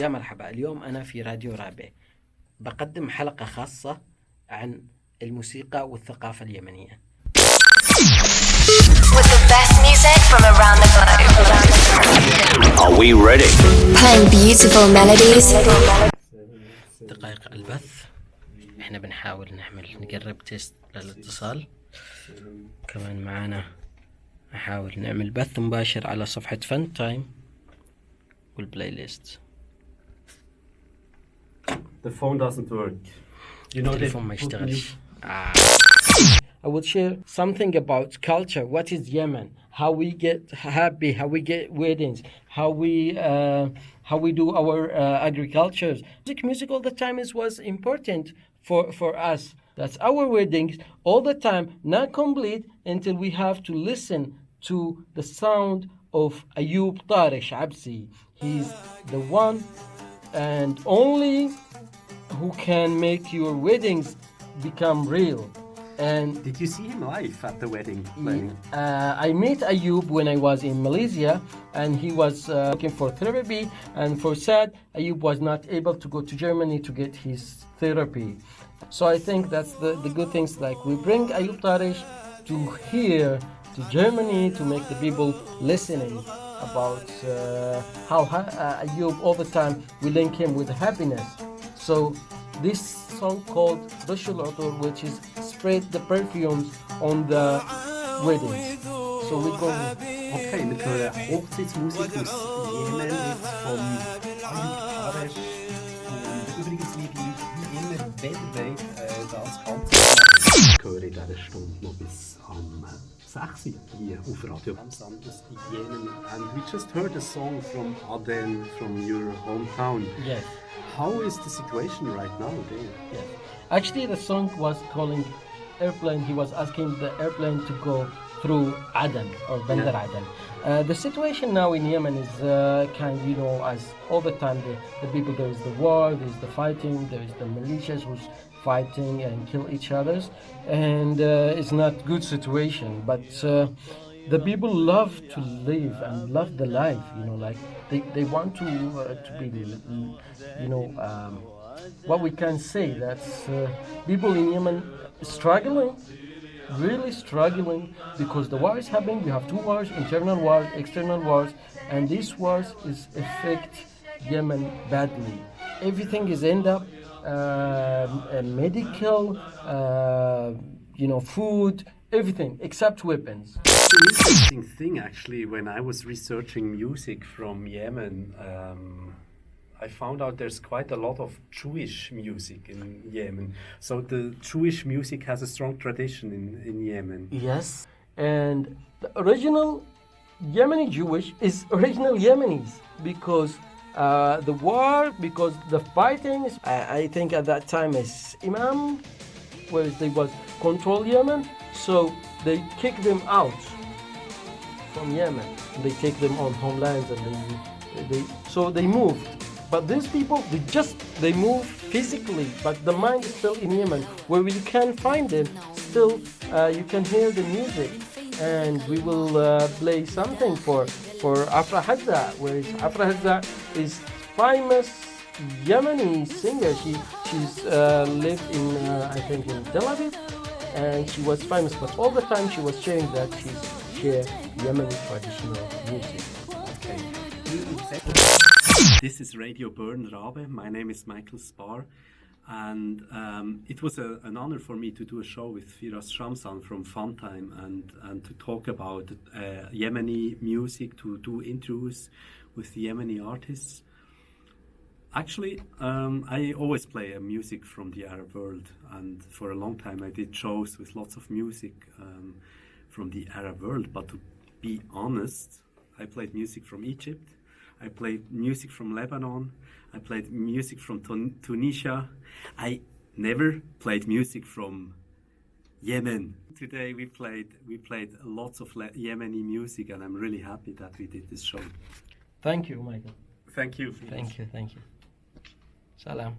يا مرحبا اليوم أنا في راديو رابع بقدم حلقة خاصة عن الموسيقى والثقافة اليمنية with the best music from around the globe. Are we ready? Playing beautiful melodies. دقائق البث إحنا بنحاول نعمل نقرب تيست للاتصال كمان معانا نحاول نعمل بث مباشر على صفحة فن تايم والبلاي ليست The phone doesn't work. You know, Telefon möchte nicht. I would share something about culture. What is Yemen? How we get happy? How we get weddings? How we uh, how we do our uh, agricultures? Music, music all the time is was important for for us. That's our weddings all the time, not complete until we have to listen to the sound of Ayub Tarish Absi. He's the one and only who can make your weddings become real. And Did you see him live at the wedding uh, I met Ayub when I was in Malaysia, and he was uh, looking for therapy. And for sad, Ayub was not able to go to Germany to get his therapy. So I think that's the, the good things. Like we bring Ayub Tarish to here, to Germany, to make the people listening about uh, how uh, Ayub all the time we link him with happiness. So this song called Rushul Utur, which is spread the perfumes on the wedding. So we go. Okay, wir hören Hochzeitsmusik aus Jemen jetzt Ayub Taresh. Und übrigens wie immer weltweit äh, das Ganze. Höre in dieser Stunde noch bis am 6 Uhr hier auf Radio Amsam aus Jemen. And we just heard a song from Aden, from your hometown. Yes, How is the situation right now there? yes. Actually, the song was calling airplane. He was asking the airplane to go through Aden or Bandar Yeah. Aden. Uh, the situation now in Yemen is uh, kind, you know, as all the time the, the people there is the war, there is the fighting, there is the militias who's fighting and kill each others, and uh, it's not good situation. But uh, the people love to live and love the life, you know, like they, they want to uh, to be, you know. Um, what we can say that uh, people in Yemen struggling, really struggling because the war is happening. We have two wars: internal wars, external wars, and these wars is affect Yemen badly. Everything is end up um, uh, medical, you know, food, everything except weapons. It's an interesting thing actually when I was researching music from Yemen. Um, I found out there's quite a lot of Jewish music in Yemen. So the Jewish music has a strong tradition in, in Yemen. Yes, and the original Yemeni Jewish is original Yemenis because uh, the war, because the fighting. I, I think at that time is Imam, where they was control Yemen, so they kick them out from Yemen. They take them on homelands and they, they so they moved. But these people, they just they move physically, but the mind is still in Yemen, where you can find them. Still, uh, you can hear the music, and we will uh, play something for for Afra Haza, where Afra Haza is famous Yemeni singer. She she's uh, lived in uh, I think in Tel Aviv, and she was famous. But all the time she was sharing that she's share Yemeni traditional music. This is Radio Bern Rabe. My name is Michael Spar. And um, it was a, an honor for me to do a show with Firas Shamsan from Funtime and, and to talk about uh, Yemeni music, to do interviews with Yemeni artists. Actually, um, I always play uh, music from the Arab world, and for a long time I did shows with lots of music um, from the Arab world. But to be honest, I played music from Egypt, I played music from Lebanon, I played music from Tun- Tunisia. I never played music from Yemen. Today we played we played lots of Le- Yemeni music, and I'm really happy that we did this show. Thank you, Michael. Thank you. Felix. Thank you, thank you. Salam.